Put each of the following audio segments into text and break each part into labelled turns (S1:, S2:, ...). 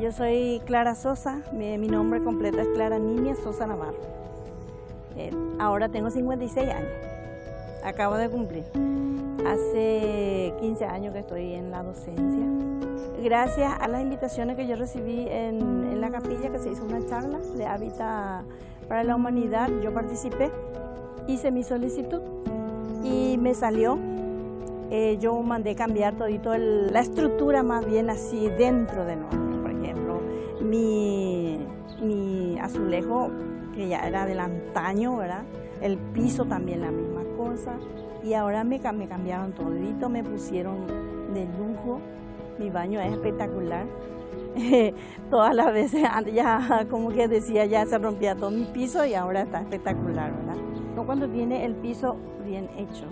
S1: yo soy Clara Sosa, mi, nombre completo es Clara Nimia Sosa Navarro. Eh, ahora tengo 56 años, acabo de cumplir. Hace 15 años que estoy en la docencia. Gracias a las invitaciones que yo recibí en, en la capilla, que se hizo una charla de Hábitat para la Humanidad, yo participé, hice mi solicitud y me salió eh, yo mandé cambiar todito el, la estructura más bien así dentro de nosotros. Mi, mi azulejo, que ya era del antaño, ¿verdad? El piso también la misma cosa. Y ahora me, me cambiaron todito, me pusieron de lujo. Mi baño es espectacular. Todas las veces ya como que decía ya se rompía todo mi piso y ahora está espectacular, ¿verdad? Cuando tiene el piso bien hecho,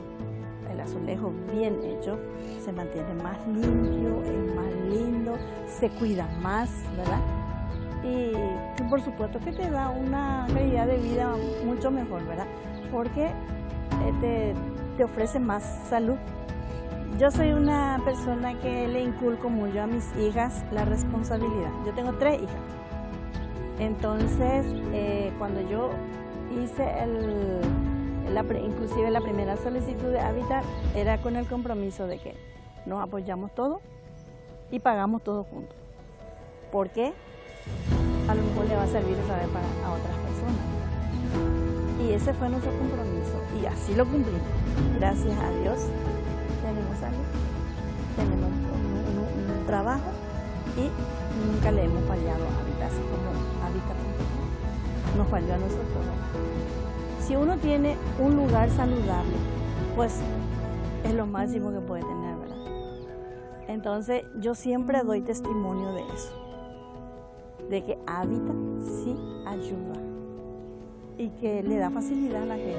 S1: el azulejo bien hecho, se mantiene más limpio, es más lindo, se cuida más, ¿verdad? Y, por supuesto que te da una calidad de vida mucho mejor, ¿verdad? Porque eh, te, te ofrece más salud. Yo soy una persona que le inculco mucho a mis hijas la responsabilidad. Yo tengo tres hijas. Entonces, eh, cuando yo hice el, la, inclusive la primera solicitud de hábitat era con el compromiso de que nos apoyamos todos y pagamos todos juntos. ¿Por qué? A lo mejor le va a servir otra para a otras personas. Y ese fue nuestro compromiso y así lo cumplimos. Gracias a Dios tenemos salud, tenemos un trabajo y nunca le hemos fallado a Hábitat, así como Hábitat nos falló a nosotros. Si uno tiene un lugar saludable, pues es lo máximo que puede tener, ¿verdad? Entonces yo siempre doy testimonio de eso, de que Hábitat sí ayuda y que le da facilidad a la gente.